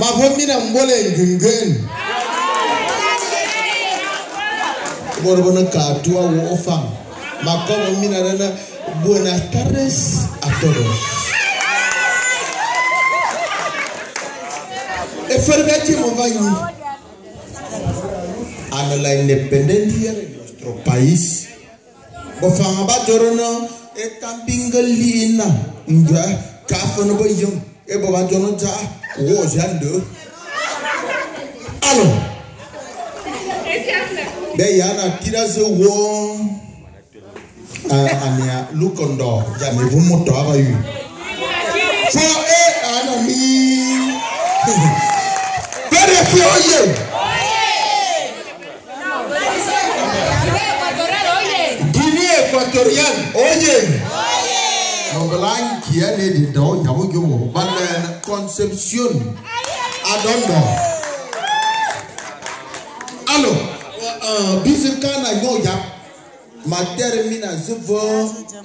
mavomira mbole ngungen bora bona katu awo ofam makomo mina nana buenas tardes a todos efergati movanyi ano la independencia de nuestro país bofanga e etambinga lina ngwa kaafo no bɛ yam ebo ba jɔ no gya wɔɔ zan do alo bɛ yana tira se wɔɔ ania lukɔndɔ jami vumutɔ aba yi fɔ e ana mi bɛ fi o ye. Guinea Equatorial, oye blankie ne deda ɔnyam dwom wɔ ba na conception adɔndɔ alo bisi kana nyɛ ɔya matɛri mi na se fɔ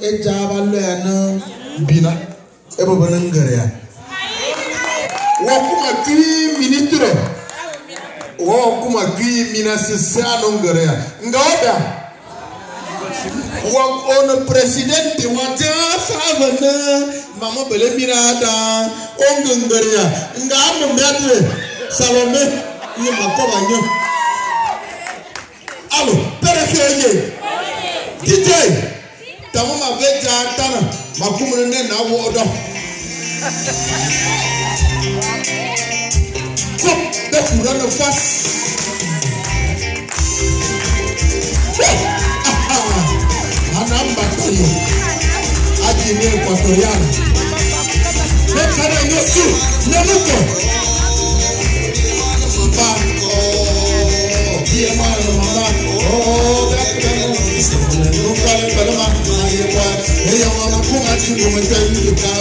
edza ba lɔɛ bina ebɔbɔ ne ngɛrɛ ya wɔ kuma kiri ministre wɔ kuma kiri mina sise ano ngɛrɛ ya nka o da wɔ mama bele mira da ongengeria nga amu mbetre salome ni makoba nyo alo pere ke ye dj tamu ma veja tana makumu ne na wo odo kom bekura no fas anamba koyo yaro ne kare ne su ne muko ba ko biye ma no ma o da ka no ne no kare kare ma ye kwa ye ma ko ma ti mo te ni ka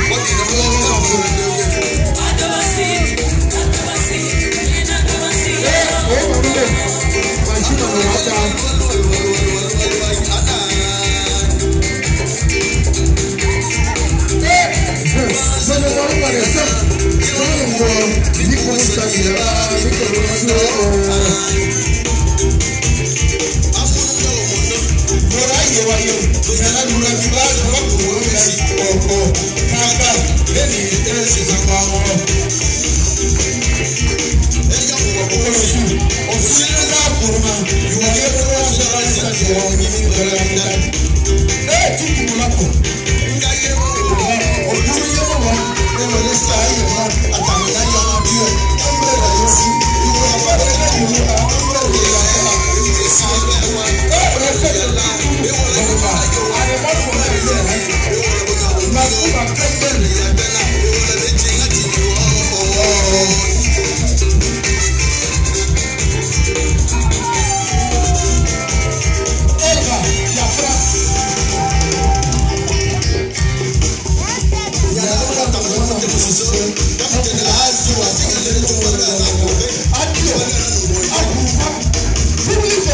ayé wa yẹ ìyá aládùúgbò fi bá àdúgbò wọ́n fi àyè ọ̀pọ̀ káàkà lẹ́yìn ìtẹ́lẹ̀ ṣe sàpà wọn. ẹni ká kò kọ́kọ́ lọ sí ọ̀sùn sílẹ̀ sáà kùrùmà ìwà yẹ kó wọ́n sọ̀rọ̀ àti àti ọ̀hún ní ìgbàlá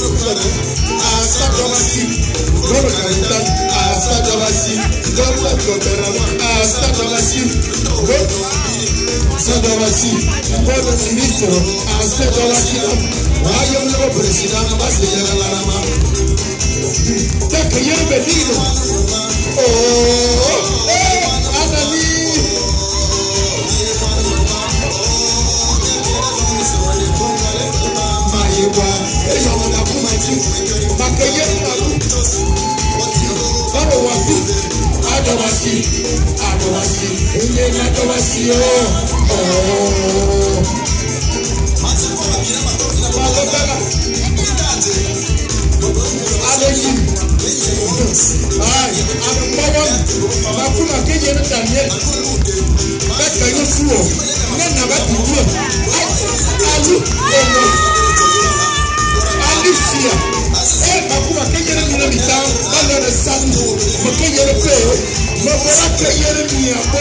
olùkọ́ni àṣàjọba sí lọ́rọ̀ kàríta àṣàjọba sí gọ́ọ̀mù gọ̀bẹ̀rẹ̀ wọn àṣàjọba sí àṣàjọba sí bọ́ọ̀lù mínísítọ̀ àṣàjọba sí wáyé ńlọ pèrèsìdá abáṣe yẹra lára ma. kẹ́kẹ̀ẹ́ yẹ́n bẹ̀ ní ìlú. Makoye Nalu, Adowasi, Adowasi, Adowasi, Ilé ní Adowasi o. Malobela, Aleyi, Ayi, Anumawo, Makuna Keje ní Daniel, Bẹ́ẹ̀ka yóò fún ọ, Nẹ́ẹ̀nà bá ti dúró, Alu, Alicia, ela kwa santo, porque